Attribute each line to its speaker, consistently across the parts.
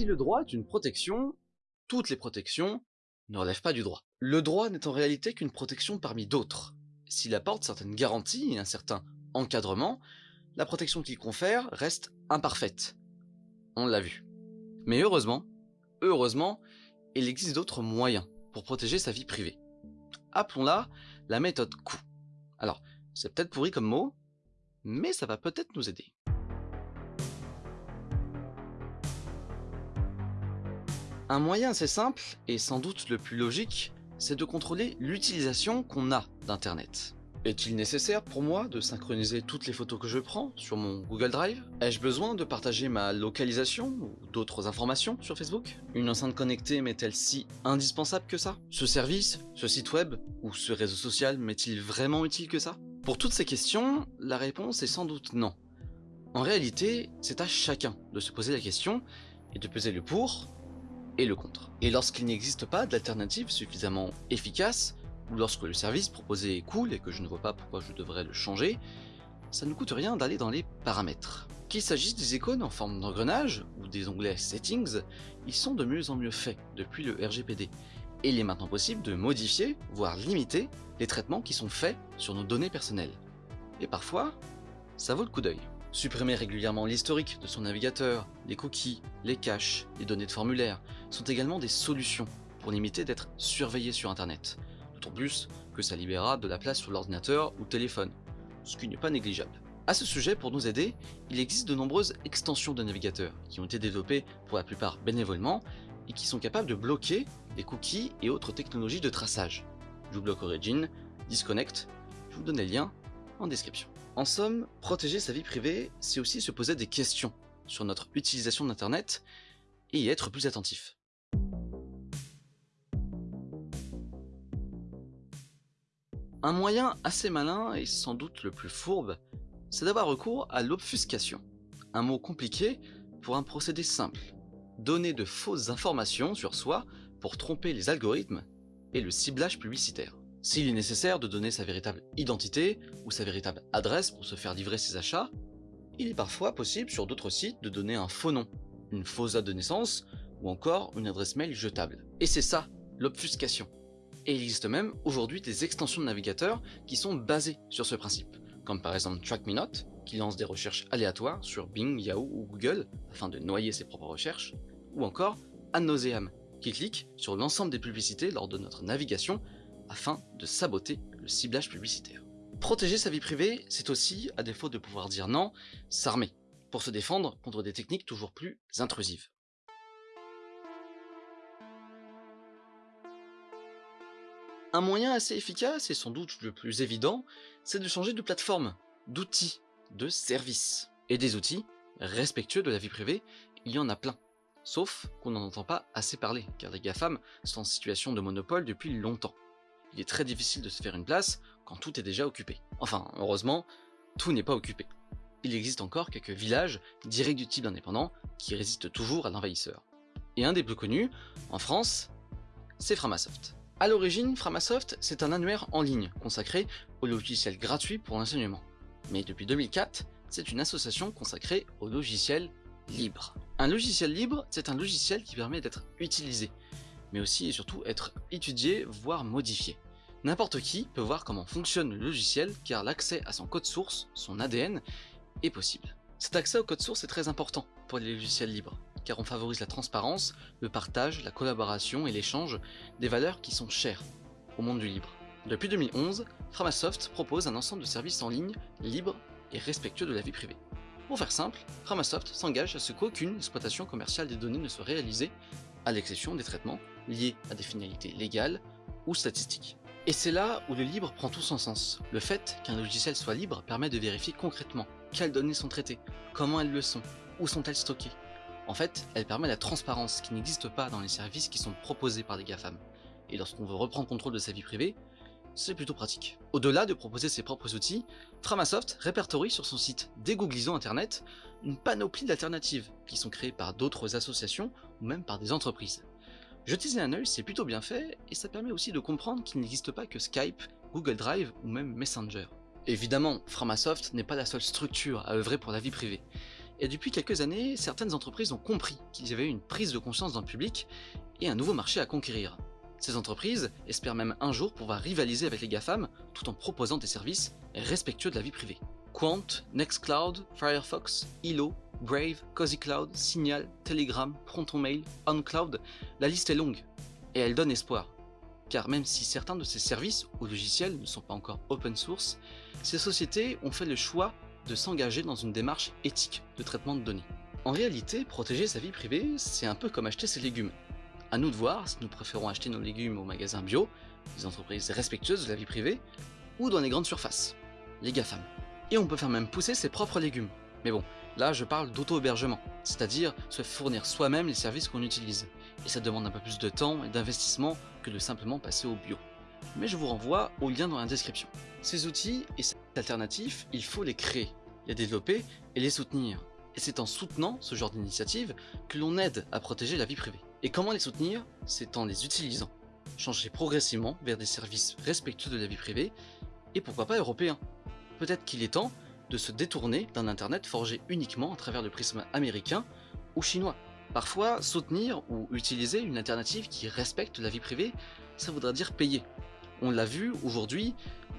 Speaker 1: Si le droit est une protection, toutes les protections ne relèvent pas du droit. Le droit n'est en réalité qu'une protection parmi d'autres. S'il apporte certaines garanties et un certain encadrement, la protection qu'il confère reste imparfaite. On l'a vu. Mais heureusement, heureusement, il existe d'autres moyens pour protéger sa vie privée. Appelons-la la méthode coup. Alors, c'est peut-être pourri comme mot, mais ça va peut-être nous aider. Un moyen assez simple, et sans doute le plus logique, c'est de contrôler l'utilisation qu'on a d'Internet. Est-il nécessaire pour moi de synchroniser toutes les photos que je prends sur mon Google Drive? Ai-je besoin de partager ma localisation ou d'autres informations sur Facebook? Une enceinte connectée m'est-elle si indispensable que ça? Ce service, ce site web ou ce réseau social m'est-il vraiment utile que ça? Pour toutes ces questions, la réponse est sans doute non. En réalité, c'est à chacun de se poser la question et de peser le pour et le contre. Et lorsqu'il n'existe pas d'alternative suffisamment efficace, ou lorsque le service proposé est cool et que je ne vois pas pourquoi je devrais le changer, ça ne coûte rien d'aller dans les paramètres. Qu'il s'agisse des icônes en forme d'engrenage ou des onglets Settings, ils sont de mieux en mieux faits depuis le RGPD, et il est maintenant possible de modifier, voire limiter, les traitements qui sont faits sur nos données personnelles. Et parfois, ça vaut le coup d'œil. Supprimer régulièrement l'historique de son navigateur, les cookies, les caches, les données de formulaire sont également des solutions pour limiter d'être surveillé sur internet, d'autant plus que ça libérera de la place sur l'ordinateur ou téléphone, ce qui n'est pas négligeable. A ce sujet, pour nous aider, il existe de nombreuses extensions de navigateurs qui ont été développées pour la plupart bénévolement et qui sont capables de bloquer les cookies et autres technologies de traçage. bloque Origin, Disconnect, je vous donne les liens en description. En somme, protéger sa vie privée, c'est aussi se poser des questions sur notre utilisation d'internet et y être plus attentif. Un moyen assez malin et sans doute le plus fourbe, c'est d'avoir recours à l'obfuscation. Un mot compliqué pour un procédé simple. Donner de fausses informations sur soi pour tromper les algorithmes et le ciblage publicitaire. S'il est nécessaire de donner sa véritable identité ou sa véritable adresse pour se faire livrer ses achats, il est parfois possible sur d'autres sites de donner un faux nom, une fausse date de naissance ou encore une adresse mail jetable. Et c'est ça, l'obfuscation. Et il existe même aujourd'hui des extensions de navigateurs qui sont basées sur ce principe, comme par exemple TrackMeNot, qui lance des recherches aléatoires sur Bing, Yahoo ou Google afin de noyer ses propres recherches, ou encore Ad qui clique sur l'ensemble des publicités lors de notre navigation afin de saboter le ciblage publicitaire. Protéger sa vie privée, c'est aussi, à défaut de pouvoir dire non, s'armer, pour se défendre contre des techniques toujours plus intrusives. Un moyen assez efficace, et sans doute le plus évident, c'est de changer de plateforme, d'outils, de services. Et des outils respectueux de la vie privée, il y en a plein. Sauf qu'on n'en entend pas assez parler, car les GAFAM sont en situation de monopole depuis longtemps. Il est très difficile de se faire une place quand tout est déjà occupé. Enfin, heureusement, tout n'est pas occupé. Il existe encore quelques villages d'irréductibles indépendants qui résistent toujours à l'envahisseur. Et un des plus connus, en France, c'est Framasoft. A l'origine, Framasoft, c'est un annuaire en ligne consacré aux logiciels gratuits pour l'enseignement. Mais depuis 2004, c'est une association consacrée aux logiciels libres. Un logiciel libre, c'est un logiciel qui permet d'être utilisé, mais aussi et surtout être étudié, voire modifié. N'importe qui peut voir comment fonctionne le logiciel car l'accès à son code source, son ADN, est possible. Cet accès au code source est très important pour les logiciels libres, car on favorise la transparence, le partage, la collaboration et l'échange des valeurs qui sont chères au monde du libre. Depuis 2011, Framasoft propose un ensemble de services en ligne libres et respectueux de la vie privée. Pour faire simple, Framasoft s'engage à ce qu'aucune exploitation commerciale des données ne soit réalisée, à l'exception des traitements liés à des finalités légales ou statistiques. Et c'est là où le libre prend tout son sens. Le fait qu'un logiciel soit libre permet de vérifier concrètement quelles données sont traitées, comment elles le sont, où sont-elles stockées, en fait, elle permet la transparence qui n'existe pas dans les services qui sont proposés par les GAFAM. Et lorsqu'on veut reprendre contrôle de sa vie privée, c'est plutôt pratique. Au-delà de proposer ses propres outils, Framasoft répertorie sur son site Dégooglisons Internet une panoplie d'alternatives qui sont créées par d'autres associations ou même par des entreprises. Jeter un œil, c'est plutôt bien fait, et ça permet aussi de comprendre qu'il n'existe pas que Skype, Google Drive ou même Messenger. Évidemment, Framasoft n'est pas la seule structure à œuvrer pour la vie privée Et depuis quelques années, certaines entreprises ont compris qu'il y avait une prise de conscience dans le public et un nouveau marché à conquérir. Ces entreprises espèrent même un jour pouvoir rivaliser avec les GAFAM tout en proposant des services respectueux de la vie privée. Quant, Nextcloud, Firefox, Ilo, Brave, Cozy Cloud, Signal, Telegram, ProntonMail, OnCloud, la liste est longue. Et elle donne espoir. Car même si certains de ces services ou logiciels ne sont pas encore open source, ces sociétés ont fait le choix de s'engager dans une démarche éthique de traitement de données. En réalité, protéger sa vie privée, c'est un peu comme acheter ses légumes. À nous de voir si nous préférons acheter nos légumes au magasin bio, des entreprises respectueuses de la vie privée, ou dans les grandes surfaces, les GAFAM. Et on peut faire même pousser ses propres légumes. Mais bon, là je parle d'auto-hébergement, c'est-à-dire se fournir soi-même les services qu'on utilise. Et ça demande un peu plus de temps et d'investissement que de simplement passer au bio. Mais je vous renvoie au lien dans la description. Ces outils et ces alternatives, il faut les créer, les développer et les soutenir. Et c'est en soutenant ce genre d'initiative que l'on aide à protéger la vie privée. Et comment les soutenir? C'est en les utilisant. Changer progressivement vers des services respectueux de la vie privée, et pourquoi pas européens. Peut-être qu'il est temps de se détourner d'un internet forgé uniquement à travers le prisme américain ou chinois. Parfois, soutenir ou utiliser une alternative qui respecte la vie privée, ça voudra dire payer. On l'a vu, aujourd'hui,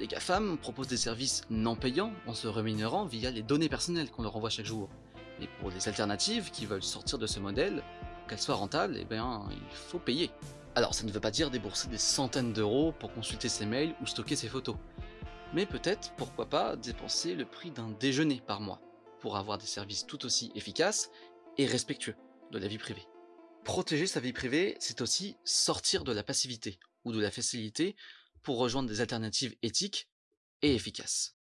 Speaker 1: les GAFAM proposent des services non payants en se rémunérant via les données personnelles qu'on leur envoie chaque jour. Et pour les alternatives qui veulent sortir de ce modèle, qu'elles soient rentables, eh bien, il faut payer. Alors ça ne veut pas dire débourser des centaines d'euros pour consulter ses mails ou stocker ses photos. Mais peut-être, pourquoi pas, dépenser le prix d'un déjeuner par mois, pour avoir des services tout aussi efficaces et respectueux de la vie privée. Protéger sa vie privée, c'est aussi sortir de la passivité ou de la facilité pour rejoindre des alternatives éthiques et efficaces.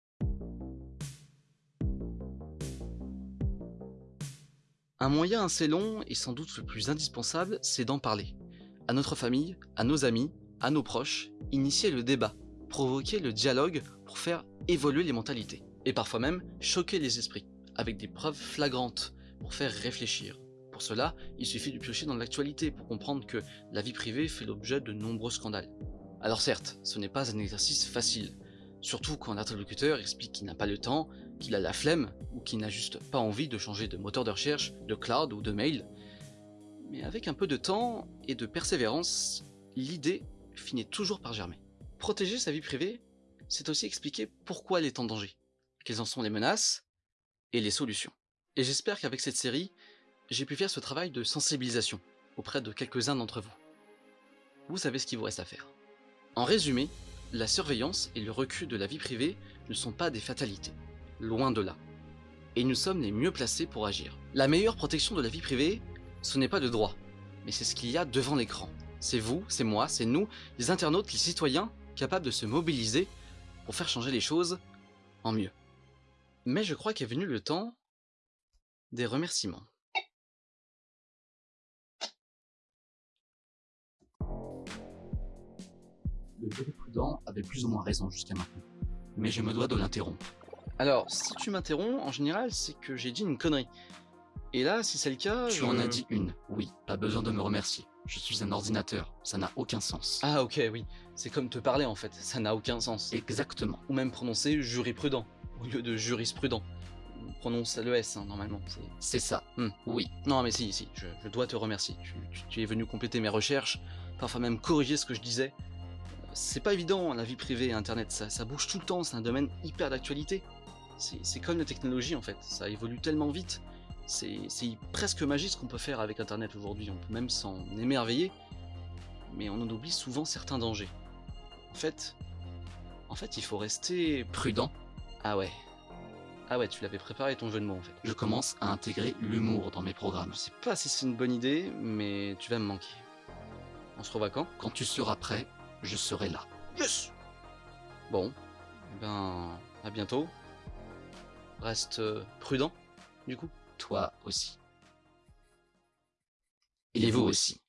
Speaker 1: Un moyen assez long et sans doute le plus indispensable, c'est d'en parler. À notre famille, à nos amis, à nos proches, initier le débat, provoquer le dialogue pour faire évoluer les mentalités. Et parfois même choquer les esprits, avec des preuves flagrantes, pour faire réfléchir. Pour cela, il suffit de piocher dans l'actualité pour comprendre que la vie privée fait l'objet de nombreux scandales. Alors certes, ce n'est pas un exercice facile, surtout quand l'interlocuteur explique qu'il n'a pas le temps, qu'il a la flemme, ou qu'il n'a juste pas envie de changer de moteur de recherche, de cloud ou de mail. Mais avec un peu de temps et de persévérance, l'idée finit toujours par germer. Protéger sa vie privée, c'est aussi expliquer pourquoi elle est en danger, quelles en sont les menaces et les solutions. Et j'espère qu'avec cette série, j'ai pu faire ce travail de sensibilisation auprès de quelques-uns d'entre vous. Vous savez ce qu'il vous reste à faire. En résumé, la surveillance et le recul de la vie privée ne sont pas des fatalités, loin de là. Et nous sommes les mieux placés pour agir. La meilleure protection de la vie privée, ce n'est pas de droit, mais c'est ce qu'il y a devant l'écran. C'est vous, c'est moi, c'est nous, les internautes, les citoyens, capables de se mobiliser pour faire changer les choses en mieux. Mais je crois qu'est venu le temps des remerciements. Le prudent avait plus ou moins raison jusqu'à maintenant. Mais je me dois de l'interrompre. Alors, si tu m'interromps, en général, c'est que j'ai dit une connerie. Et là, si c'est le cas...
Speaker 2: Tu en as dit une, oui. Pas besoin de me remercier. Je suis un ordinateur, ça n'a aucun sens.
Speaker 1: Ah ok, oui. C'est comme te parler en fait, ça n'a aucun sens.
Speaker 2: Exactement.
Speaker 1: Ou même prononcer jurisprudent, au lieu de jurisprudent. On prononce le S, hein, normalement.
Speaker 2: C'est ça,
Speaker 1: Hmm.
Speaker 2: oui.
Speaker 1: Non mais si, si, je, je dois te remercier. Tu, tu- tu es venu compléter mes recherches, parfois même corriger ce que je disais. Euh, C'est pas évident, la vie privée et Internet, ça, ça bouge tout le temps, c'est un domaine hyper d'actualité. C'est comme la technologie en fait, ça évolue tellement vite. C'est presque magique ce qu'on peut faire avec Internet aujourd'hui, on peut même s'en émerveiller, mais on en oublie souvent certains dangers. En fait, en fait, il faut rester...
Speaker 2: Prudent,
Speaker 1: Ah ouais. Ah ouais, tu l'avais préparé ton jeu de mots en fait.
Speaker 2: je commence à intégrer l'humour dans mes programmes.
Speaker 1: Je sais pas si c'est une bonne idée, mais tu vas me manquer. On se revoit quand?
Speaker 2: Quand tu seras prêt, je serai là.
Speaker 1: Yes Bon, eh ben, à bientôt. Reste euh, prudent, du coup.
Speaker 2: Toi aussi.
Speaker 1: Et vous aussi.